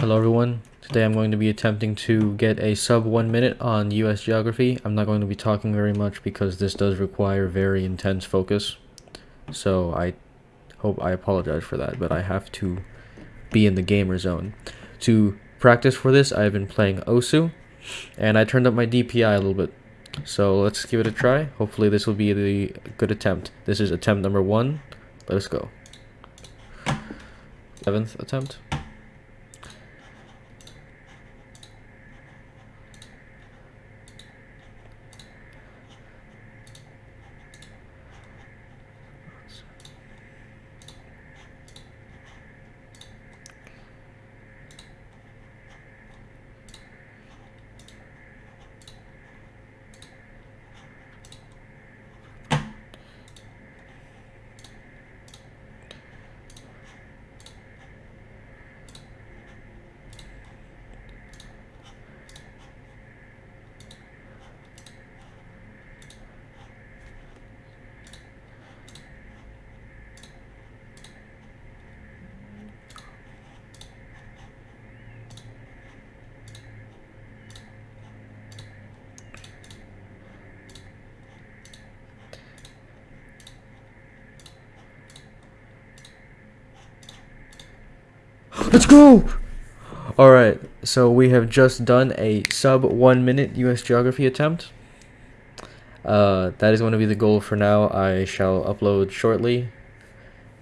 Hello everyone. Today I'm going to be attempting to get a sub one minute on US geography. I'm not going to be talking very much because this does require very intense focus. So I hope I apologize for that, but I have to be in the gamer zone. To practice for this, I've been playing Osu and I turned up my DPI a little bit. So let's give it a try. Hopefully this will be the good attempt. This is attempt number one. Let us go. Seventh attempt. Let's go! Alright, so we have just done a sub one minute US geography attempt. Uh, that is going to be the goal for now. I shall upload shortly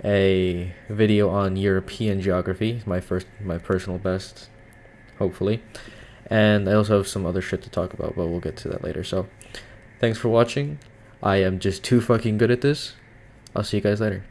a video on European geography, my first, my personal best, hopefully. And I also have some other shit to talk about, but we'll get to that later. So, thanks for watching. I am just too fucking good at this. I'll see you guys later.